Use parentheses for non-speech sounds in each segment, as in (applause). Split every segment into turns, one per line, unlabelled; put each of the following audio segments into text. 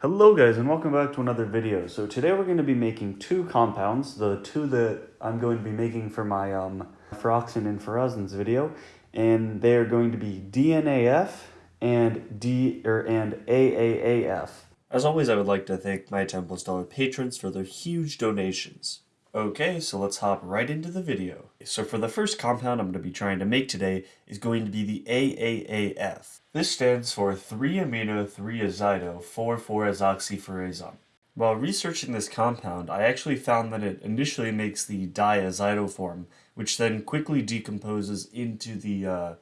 Hello guys and welcome back to another video. So today we're going to be making two compounds, the two that I'm going to be making for my um, furoxan and furazan's video, and they are going to be DNAF and D or and AAAF.
As always, I would like to thank my Temple Stellar patrons for their huge donations. Okay, so let's hop right into the video. So for the first compound I'm going to be trying to make today is going to be the AAAF. This stands for 3-amino-3-azido-4,4-azoxyfurazan. While researching this compound, I actually found that it initially makes the diazido form, which then quickly decomposes into the, uh,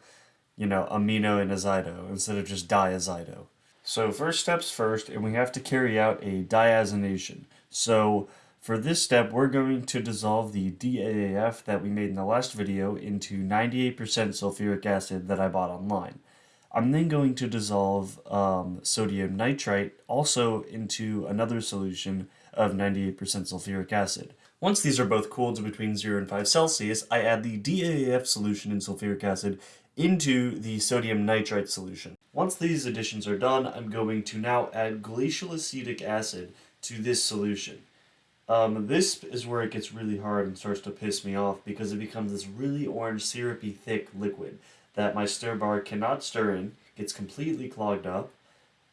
you know, amino and azido instead of just diazido. So first steps first, and we have to carry out a diazination. So for this step, we're going to dissolve the DAAF that we made in the last video into 98% sulfuric acid that I bought online. I'm then going to dissolve um, sodium nitrite also into another solution of 98% sulfuric acid. Once these are both cooled to between 0 and 5 Celsius, I add the DAAF solution in sulfuric acid into the sodium nitrite solution. Once these additions are done, I'm going to now add glacial acetic acid to this solution. Um, this is where it gets really hard and starts to piss me off because it becomes this really orange syrupy thick liquid that my stir bar cannot stir in, gets completely clogged up.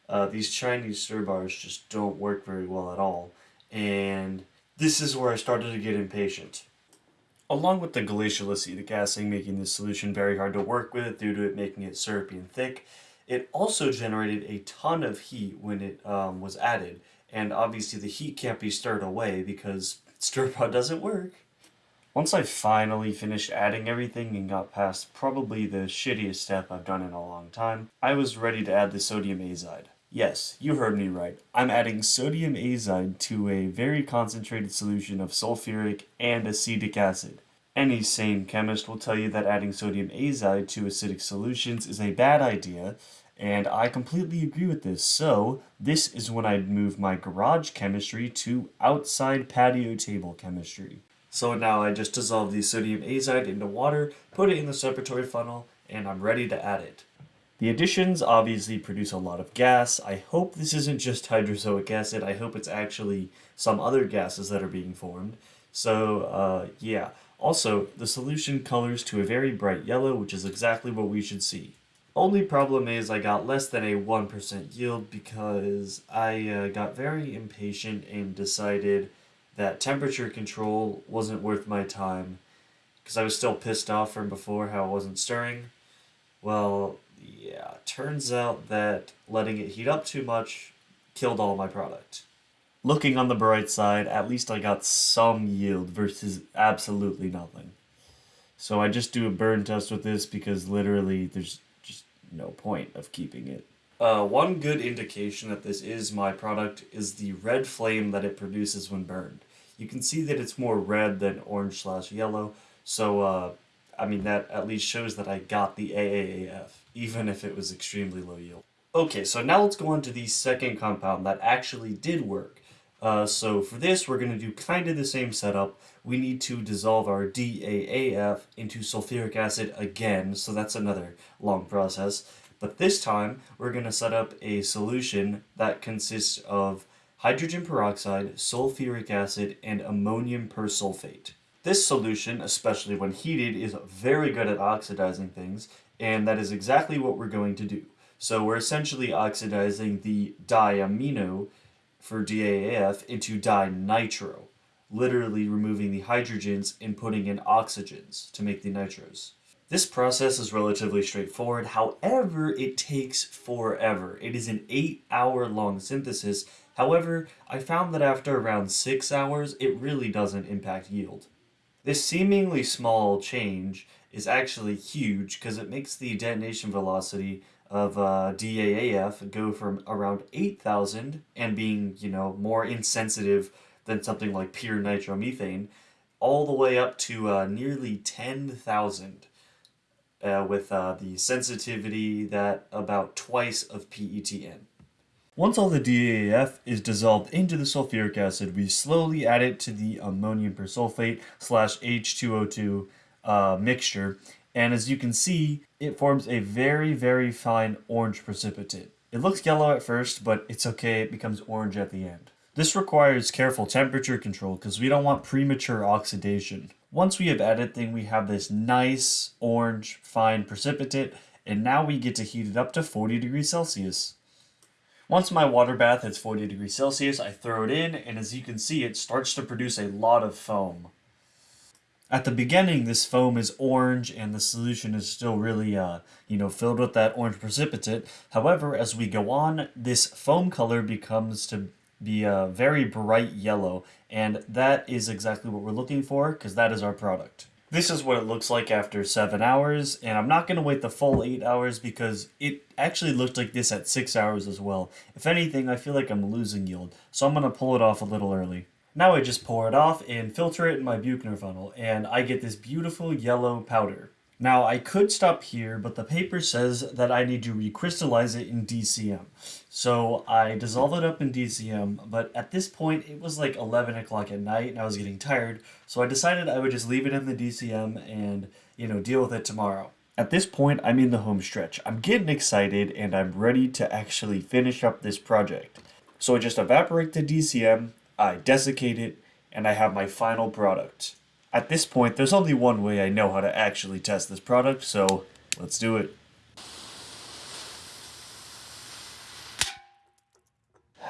Uh, these Chinese stir bars just don't work very well at all, and this is where I started to get impatient. Along with the glacial acetic acid making this solution very hard to work with due to it making it syrupy and thick, it also generated a ton of heat when it um, was added, and obviously the heat can't be stirred away because stir pot doesn't work. Once I finally finished adding everything and got past probably the shittiest step I've done in a long time, I was ready to add the sodium azide. Yes, you heard me right. I'm adding sodium azide to a very concentrated solution of sulfuric and acetic acid. Any sane chemist will tell you that adding sodium azide to acidic solutions is a bad idea, and I completely agree with this, so this is when I'd move my garage chemistry to outside patio table chemistry. So now I just dissolve the sodium azide into water, put it in the separatory funnel, and I'm ready to add it. The additions obviously produce a lot of gas. I hope this isn't just hydrazoic acid, I hope it's actually some other gases that are being formed. So, uh, yeah. Also, the solution colors to a very bright yellow, which is exactly what we should see. Only problem is I got less than a 1% yield because I uh, got very impatient and decided that temperature control wasn't worth my time because I was still pissed off from before how it wasn't stirring. Well, yeah, turns out that letting it heat up too much killed all my product. Looking on the bright side, at least I got some yield versus absolutely nothing. So I just do a burn test with this because literally there's no point of keeping it. Uh, one good indication that this is my product is the red flame that it produces when burned. You can see that it's more red than orange slash yellow, so uh, I mean that at least shows that I got the AAAF, even if it was extremely low yield. Okay, so now let's go on to the second compound that actually did work. Uh, so for this, we're going to do kind of the same setup. We need to dissolve our DAAF into sulfuric acid again, so that's another long process. But this time, we're going to set up a solution that consists of hydrogen peroxide, sulfuric acid, and ammonium persulfate. This solution, especially when heated, is very good at oxidizing things, and that is exactly what we're going to do. So we're essentially oxidizing the diamino for DAAF into dinitro, literally removing the hydrogens and putting in oxygens to make the nitros. This process is relatively straightforward, however, it takes forever. It is an 8 hour long synthesis, however, I found that after around 6 hours, it really doesn't impact yield. This seemingly small change is actually huge because it makes the detonation velocity of uh, DAAF go from around 8,000 and being, you know, more insensitive than something like pure nitromethane, all the way up to uh, nearly 10,000 uh, with uh, the sensitivity that about twice of PETN. Once all the DAAF is dissolved into the sulfuric acid, we slowly add it to the ammonium persulfate slash H2O2 uh, mixture and as you can see, it forms a very, very fine orange precipitate. It looks yellow at first, but it's okay, it becomes orange at the end. This requires careful temperature control because we don't want premature oxidation. Once we have added thing, we have this nice orange fine precipitate, and now we get to heat it up to 40 degrees Celsius. Once my water bath hits 40 degrees Celsius, I throw it in, and as you can see, it starts to produce a lot of foam. At the beginning, this foam is orange, and the solution is still really, uh, you know, filled with that orange precipitate. However, as we go on, this foam color becomes to be a very bright yellow, and that is exactly what we're looking for, because that is our product. This is what it looks like after 7 hours, and I'm not going to wait the full 8 hours because it actually looked like this at 6 hours as well. If anything, I feel like I'm losing yield, so I'm going to pull it off a little early. Now I just pour it off and filter it in my Buchner funnel, and I get this beautiful yellow powder. Now I could stop here, but the paper says that I need to recrystallize it in DCM. So I dissolve it up in DCM, but at this point it was like 11 o'clock at night and I was getting tired, so I decided I would just leave it in the DCM and, you know, deal with it tomorrow. At this point, I'm in the home stretch. I'm getting excited and I'm ready to actually finish up this project. So I just evaporate the DCM, I desiccate it, and I have my final product. At this point, there's only one way I know how to actually test this product, so let's do it. (sighs)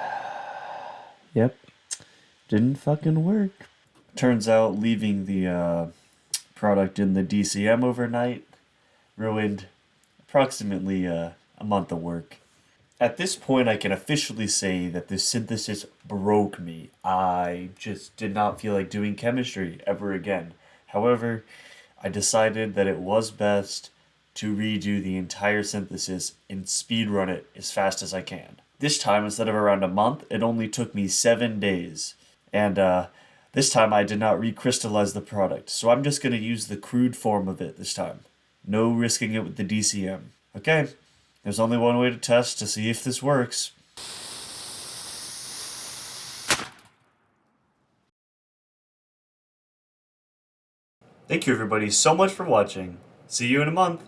Yep. Didn't fucking work. Turns out leaving the uh, product in the DCM overnight ruined approximately uh, a month of work. At this point, I can officially say that this synthesis broke me. I just did not feel like doing chemistry ever again. However, I decided that it was best to redo the entire synthesis and speedrun it as fast as I can. This time, instead of around a month, it only took me seven days. And uh, this time I did not recrystallize the product, so I'm just going to use the crude form of it this time. No risking it with the DCM. Okay, there's only one way to test to see if this works. Thank you everybody so much for watching. See you in a month.